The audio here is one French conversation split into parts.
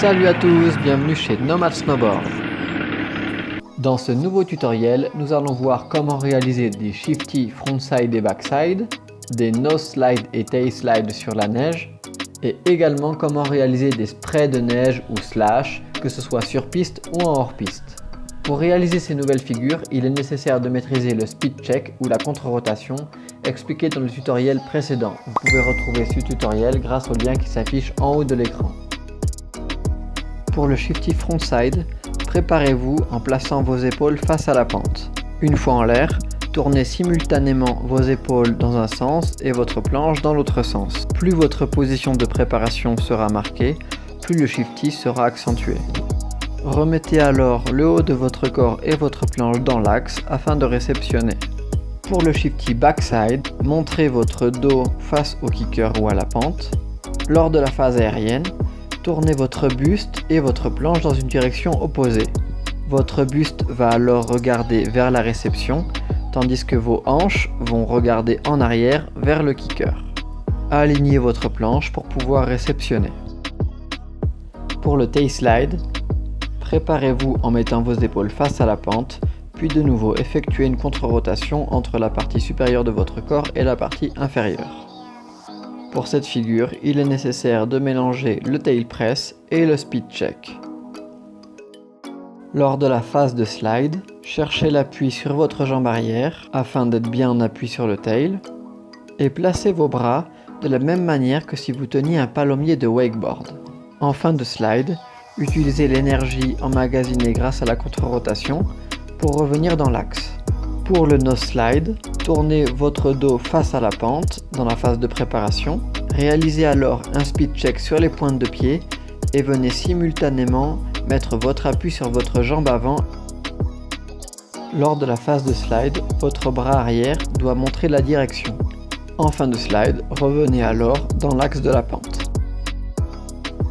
Salut à tous, bienvenue chez Nomad Snowboard. Dans ce nouveau tutoriel, nous allons voir comment réaliser des shifty frontside et backside, des nose slide et tail slide sur la neige, et également comment réaliser des sprays de neige ou slash, que ce soit sur piste ou en hors piste. Pour réaliser ces nouvelles figures, il est nécessaire de maîtriser le speed check ou la contre-rotation expliqué dans le tutoriel précédent. Vous pouvez retrouver ce tutoriel grâce au lien qui s'affiche en haut de l'écran. Pour le shifty frontside, préparez-vous en plaçant vos épaules face à la pente. Une fois en l'air, tournez simultanément vos épaules dans un sens et votre planche dans l'autre sens. Plus votre position de préparation sera marquée, plus le shifty sera accentué. Remettez alors le haut de votre corps et votre planche dans l'axe afin de réceptionner. Pour le shifty backside, montrez votre dos face au kicker ou à la pente. Lors de la phase aérienne, tournez votre buste et votre planche dans une direction opposée. Votre buste va alors regarder vers la réception, tandis que vos hanches vont regarder en arrière vers le kicker. Alignez votre planche pour pouvoir réceptionner. Pour le tail slide, préparez-vous en mettant vos épaules face à la pente, puis de nouveau effectuez une contre-rotation entre la partie supérieure de votre corps et la partie inférieure. Pour cette figure, il est nécessaire de mélanger le tail press et le speed check. Lors de la phase de slide, cherchez l'appui sur votre jambe arrière afin d'être bien en appui sur le tail et placez vos bras de la même manière que si vous teniez un palommier de wakeboard. En fin de slide, utilisez l'énergie emmagasinée grâce à la contre-rotation pour revenir dans l'axe. Pour le nose slide, tournez votre dos face à la pente dans la phase de préparation. Réalisez alors un speed check sur les pointes de pied et venez simultanément mettre votre appui sur votre jambe avant. Lors de la phase de slide, votre bras arrière doit montrer la direction. En fin de slide, revenez alors dans l'axe de la pente.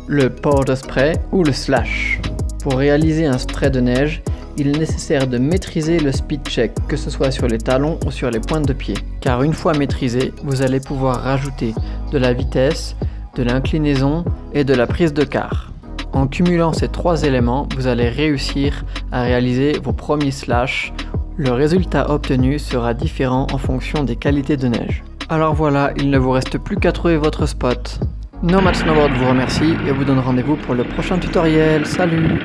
Le powder spray ou le slash. Pour réaliser un spray de neige, il est nécessaire de maîtriser le speed check, que ce soit sur les talons ou sur les pointes de pied. Car une fois maîtrisé, vous allez pouvoir rajouter de la vitesse, de l'inclinaison et de la prise de quart. En cumulant ces trois éléments, vous allez réussir à réaliser vos premiers slash. Le résultat obtenu sera différent en fonction des qualités de neige. Alors voilà, il ne vous reste plus qu'à trouver votre spot. Nomad Snowboard vous remercie et vous donne rendez-vous pour le prochain tutoriel. Salut